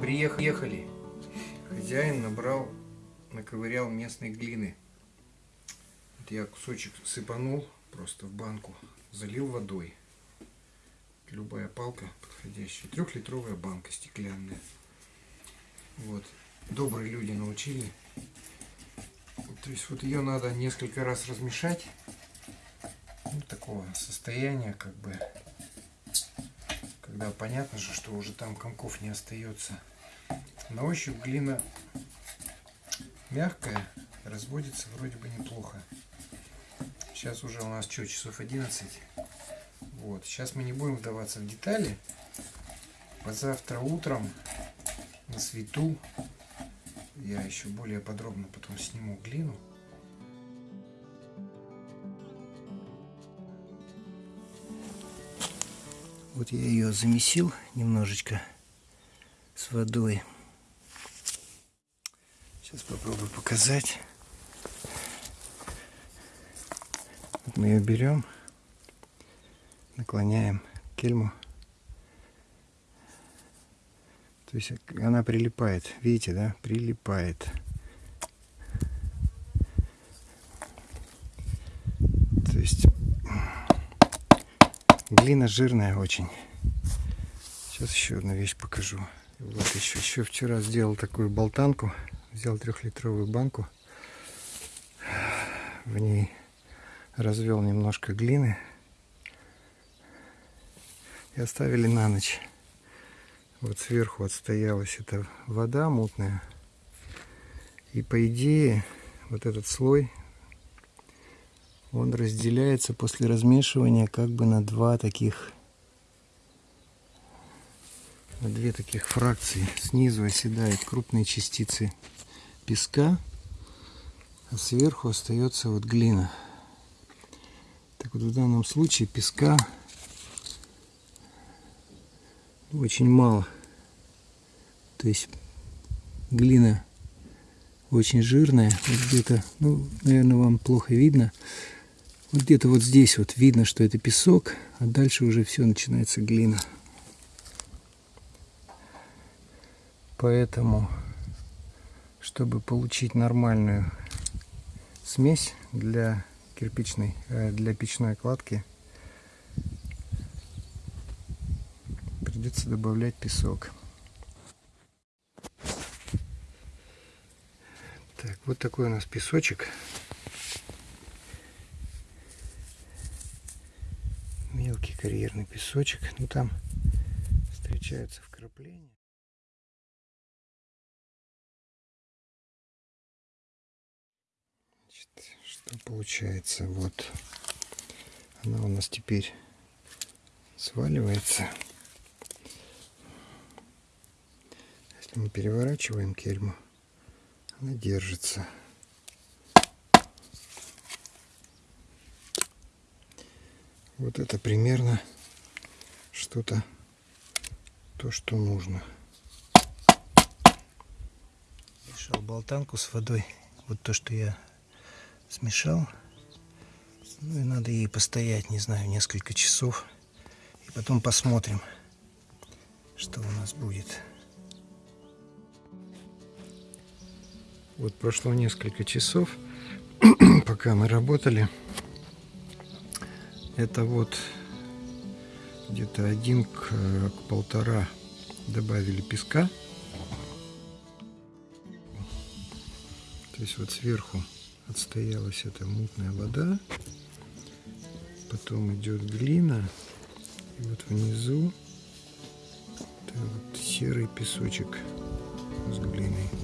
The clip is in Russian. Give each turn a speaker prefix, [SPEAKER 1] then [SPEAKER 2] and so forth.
[SPEAKER 1] Приехали. Хозяин набрал, наковырял местной глины. Вот я кусочек сыпанул просто в банку, залил водой. Любая палка подходящая. Трехлитровая банка стеклянная. Вот. Добрые люди научили. То есть вот ее надо несколько раз размешать. Ну, такого состояния, как бы, когда понятно же, что уже там комков не остается. На ощупь глина мягкая, разводится вроде бы неплохо. Сейчас уже у нас что, часов 11. Вот, сейчас мы не будем вдаваться в детали. Завтра утром на свету я еще более подробно потом сниму глину. Вот я ее замесил немножечко с водой. Сейчас попробую показать. Вот мы ее берем, наклоняем кельму. То есть она прилипает. Видите, да? Прилипает. То есть глина жирная очень. Сейчас еще одну вещь покажу. Вот еще, еще вчера сделал такую болтанку. Взял трехлитровую банку. В ней развел немножко глины. И оставили на ночь. Вот сверху отстоялась эта вода мутная. И по идее вот этот слой, он разделяется после размешивания как бы на два таких, на две таких фракции. Снизу оседают крупные частицы песка, а сверху остается вот глина. Так вот в данном случае песка очень мало. То есть глина очень жирная. Вот где-то, ну, наверное, вам плохо видно. Вот где-то вот здесь вот видно, что это песок, а дальше уже все начинается глина. Поэтому, чтобы получить нормальную смесь для кирпичной, э, для печной кладки, придется добавлять песок. Так, вот такой у нас песочек. Мелкий карьерный песочек. Ну там встречаются вкрапления. Значит, что получается? Вот она у нас теперь сваливается. Мы переворачиваем кельму, она держится. Вот это примерно что-то, то, что нужно. Мешал болтанку с водой. Вот то, что я смешал. Ну и надо ей постоять, не знаю, несколько часов. И потом посмотрим, что у нас будет. Вот прошло несколько часов, пока мы работали. Это вот где-то один к, к полтора добавили песка. То есть вот сверху отстоялась эта мутная вода. Потом идет глина. И вот внизу вот серый песочек с глиной.